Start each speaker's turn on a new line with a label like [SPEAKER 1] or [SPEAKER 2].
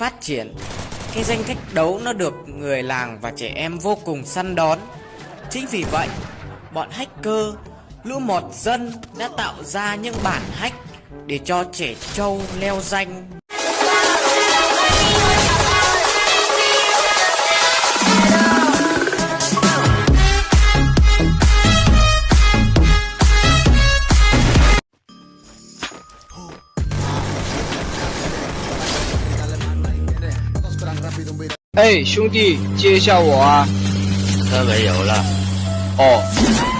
[SPEAKER 1] phát triển. Cái danh cách đấu nó được người làng và trẻ em vô cùng săn đón. Chính vì vậy, Bọn hacker, Lũ mọt dân đã tạo ra những bản hack Để cho trẻ trâu leo danh.
[SPEAKER 2] 哎，兄弟，接一下我啊！
[SPEAKER 3] 车没油了，
[SPEAKER 2] 哦，